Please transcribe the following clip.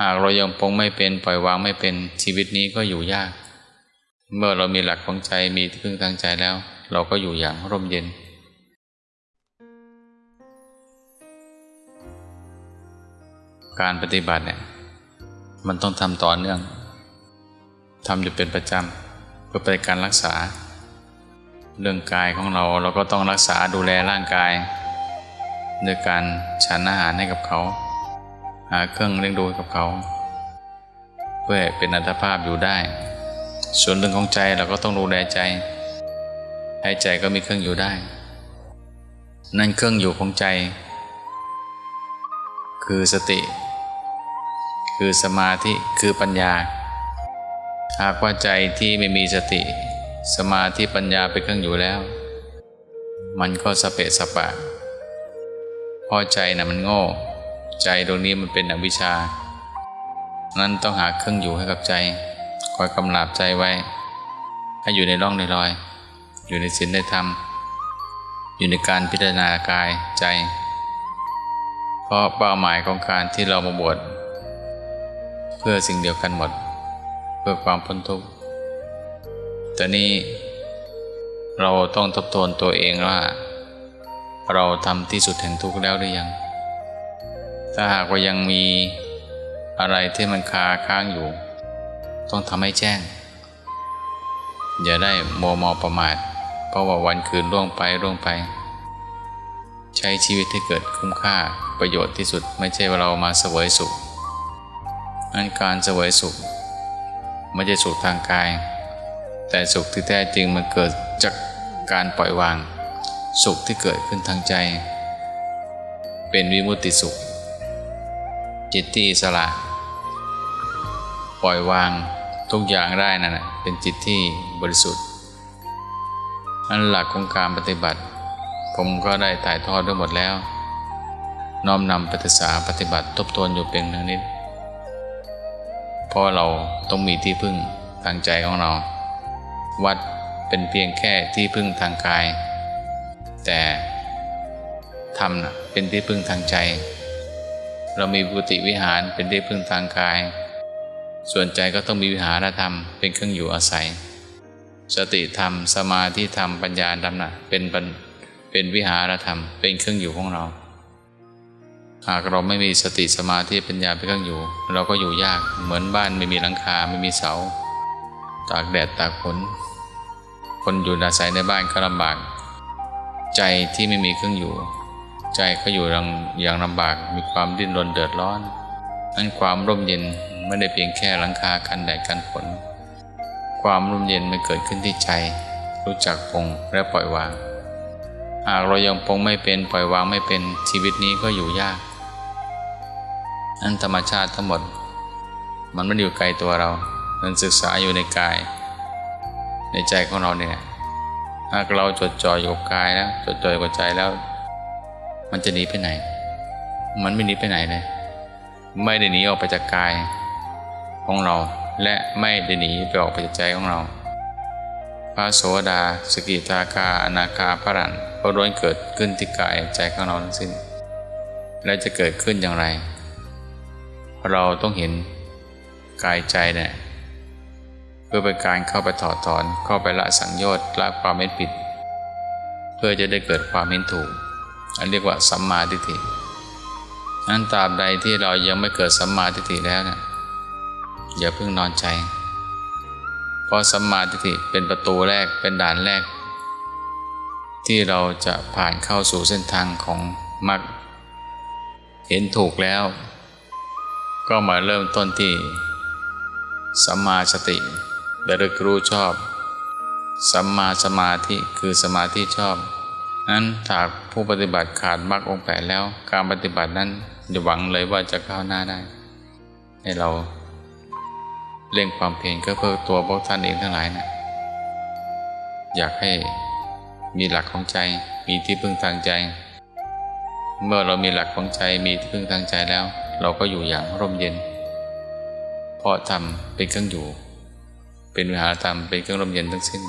หากเรายังปรงไม่เป็นปล่อยวางไม่เป็นชีวิตนี้ก็อยู่ยาก เมื่อเรามีหลักของใจมีที่พึ่งทางใจแล้ว เราก็อยู่อย่างร่มเย็นการปฏิบัติเนี่ยมันต้องทำต่อเนื่องทำอยู่เป็นประจำเพื่อเป็นการรักษา เรื่องกายของเราเราก็ต้องรักษาดูแลร่างกายด้วยการฉันอาหารให้กับเขา หาเครื่องเลี้ยงดูให้กับเขา เพื่อเป็นอัตภาพอยู่ได้ ส่วนเรื่องของใจเราก็ต้องดูแลใจ ให้ใจก็มีเครื่องอยู่ได้ นั่นเครื่องอยู่ของใจ คือสติ คือสมาธิคือปัญญา หากว่าใจที่ไม่มีสติ สมาธิปัญญาเป็นเครื่องอยู่แล้ว มันก็สเปะสปะพราะใจนะ่ะมันโง่ ใจตรงนี้มันเป็นอวิชชา นั้นต้องหาเครื่องอยู่ให้กับใจ คอยกำลาบใจไว้ ให้อยู่ในร่องในรอย อยู่ในศีลในธรรม อยู่ในการพิจารณากายใจ เพราะเป้าหมายของการที่เรามาบวชเพื่อสิ่งเดียวกันหมด เพื่อความพ้นทุกข์แต่นี้เราต้องทบทวนตัวเองว่า เราทำที่สุดแห่งทุกข์แล้วหรือยัง ถ้าหากว่ายังมีอะไรที่มันคาค้างอยู่ ต้องทำให้แจ้ง อย่าได้โมมอประมาท เพราะว่าวันคืนล่วงไปล่วงไป ใช้ชีวิตให้เกิดคุ้มค่าประโยชน์ที่สุดไม่ใช่ว่าเรามาเสวยสุขนั้นการเสวยสุขไม่ใช่สุขทางกาย แต่สุขที่แท้จริงมันเกิดจากการปล่อยวาง สุขที่เกิดขึ้นทางใจ เป็นวิมุตติสุข จิตที่อิสระ ปล่อยวางทุกอย่างได้นั่นแหะเป็นจิตที่บริสุทธิ์นั่นหลักของการปฏิบัติ ผมก็ได้ถ่ายทอดด้วยหมดแล้ว น้อมนำปฏิสาปฏิบัติทบทวนอยู่เป็นนึงนิดเพราะเราต้องมีที่พึ่งทางใจของเรา วัดเป็นเพียงแค่ที่พึ่งทางกาย แต่ธรรมนะเป็นที่พึ่งทางใจ เรามีบุติวิหารเป็นที่พึ่งทางกาย ส่วนใจก็ต้องมีวิหารธรรมเป็นเครื่องอยู่อาศัย สติธรรม สมาธิธรรม ปัญญาธรรมนะเป็นเป็นวิหารธรรม เป็นเครื่องอยู่ของเรา หากเราไม่มีสติสมาธิปัญญาเป็นเครื่องอยู่ เราก็อยู่ยากเหมือนบ้านไม่มีหลังคาไม่มีเสา ตากแดดตากฝนคนอยู่อาศัยในบ้านก็ลำบาก ใจที่ไม่มีเครื่องอยู่ ใจก็อยู่อย่างลำบากมีความดิ้นรนเดือดร้อนนั้นความร่มเย็นไม่ได้เพียงแค่หลังคากันแดดกันฝนความร่มเย็นมันเกิดขึ้นที่ใจ รู้จักปงและปล่อยวาง หากเรายังปงไม่เป็นปล่อยวางไม่เป็นชีวิตนี้ก็อยู่ยากนั้นธรรมชาติทั้งหมด มันไม่อยู่ไกลตัวเรา มันศึกษาอยู่ในกาย ในใจของเราเนี่ยหากเราจดจ่ออยู่กับกายแล้วจดจ่ออยู่กับใจแล้ว มันจะหนีไปไหน มันไม่หนีไปไหนเลย ไม่ได้หนีออกไปจากกายของเรา และไม่ได้หนีไปออกไปจากใจของเรา พระโสดาสกิทาคาอนาคาพระรันก็ล้วนเกิดขึ้นที่กายใจของเราทั้งสิ้น และจะเกิดขึ้นอย่างไร เราต้องเห็นกายใจเนี่ยเพื่อเป็นการเข้าไปถอดถอนเข้าไปละสังโยชน์ละความเม็นผิด เพื่อจะได้เกิดความเห็นถูก อันเรียกว่าสัมมาทิฏฐินั้นตราบใดที่เรายังไม่เกิดสัมมาทิฏฐิแล้วนะอย่าเพิ่งนอนใจ เพราะสัมมาทิฏฐิเป็นประตูแรกเป็นด่านแรก ที่เราจะผ่านเข้าสู่เส้นทางของมรรคเห็นถูกแล้ว ก็มาเริ่มต้นที่สัมมาสติระลึกรู้ชอบ สัมมาสมาธิคือสมาธิชอบ นั้นหากผู้ปฏิบัติขาดมรรคองแปดแล้ว การปฏิบัตินั้นอย่าหวังเลยว่าจะก้าวหน้าได้ ให้เราเร่งความเพียรก็เพื่อตัวพวกท่านเองทั้งหลายนะอยากให้มีหลักของใจมีที่พึ่งทางใจ เมื่อเรามีหลักของใจมีที่พึ่งทางใจแล้ว เราก็อยู่อย่างร่มเย็น เพราะธรรมเป็นเครื่องอยู่ เป็นวิหารธรรมเป็นเครื่องร่มเย็นทั้งสิ้น